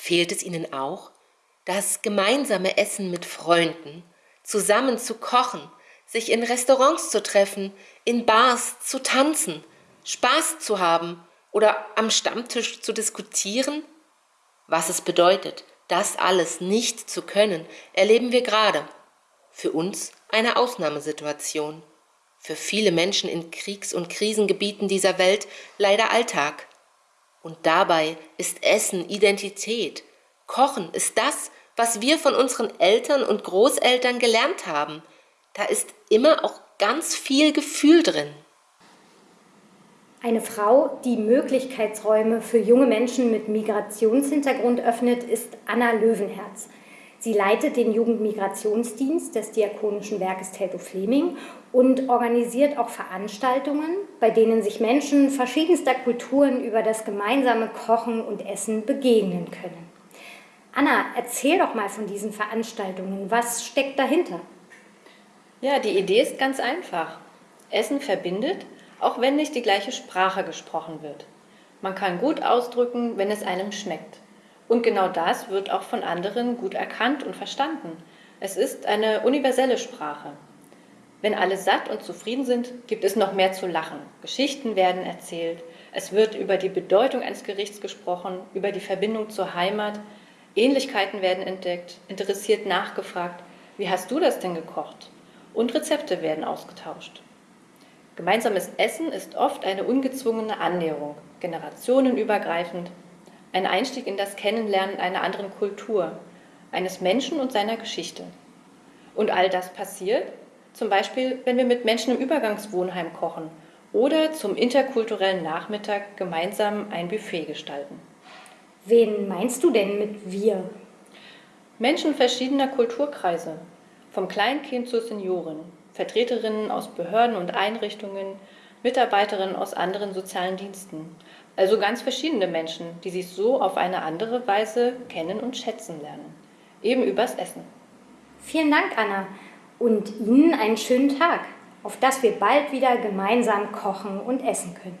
Fehlt es Ihnen auch? Das gemeinsame Essen mit Freunden, zusammen zu kochen, sich in Restaurants zu treffen, in Bars zu tanzen, Spaß zu haben oder am Stammtisch zu diskutieren? Was es bedeutet, das alles nicht zu können, erleben wir gerade. Für uns eine Ausnahmesituation. Für viele Menschen in Kriegs- und Krisengebieten dieser Welt leider Alltag. Und dabei ist Essen Identität. Kochen ist das, was wir von unseren Eltern und Großeltern gelernt haben. Da ist immer auch ganz viel Gefühl drin. Eine Frau, die Möglichkeitsräume für junge Menschen mit Migrationshintergrund öffnet, ist Anna Löwenherz. Sie leitet den Jugendmigrationsdienst des Diakonischen Werkes Telto Fleming und organisiert auch Veranstaltungen, bei denen sich Menschen verschiedenster Kulturen über das gemeinsame Kochen und Essen begegnen können. Anna, erzähl doch mal von diesen Veranstaltungen. Was steckt dahinter? Ja, die Idee ist ganz einfach. Essen verbindet, auch wenn nicht die gleiche Sprache gesprochen wird. Man kann gut ausdrücken, wenn es einem schmeckt. Und genau das wird auch von anderen gut erkannt und verstanden. Es ist eine universelle Sprache. Wenn alle satt und zufrieden sind, gibt es noch mehr zu lachen. Geschichten werden erzählt. Es wird über die Bedeutung eines Gerichts gesprochen, über die Verbindung zur Heimat. Ähnlichkeiten werden entdeckt, interessiert nachgefragt. Wie hast du das denn gekocht? Und Rezepte werden ausgetauscht. Gemeinsames Essen ist oft eine ungezwungene Annäherung, generationenübergreifend, ein Einstieg in das Kennenlernen einer anderen Kultur, eines Menschen und seiner Geschichte. Und all das passiert, zum Beispiel, wenn wir mit Menschen im Übergangswohnheim kochen oder zum interkulturellen Nachmittag gemeinsam ein Buffet gestalten. Wen meinst du denn mit wir? Menschen verschiedener Kulturkreise, vom Kleinkind zur Seniorin, Vertreterinnen aus Behörden und Einrichtungen, Mitarbeiterinnen aus anderen sozialen Diensten, also ganz verschiedene Menschen, die sich so auf eine andere Weise kennen und schätzen lernen. Eben übers Essen. Vielen Dank, Anna. Und Ihnen einen schönen Tag, auf dass wir bald wieder gemeinsam kochen und essen können.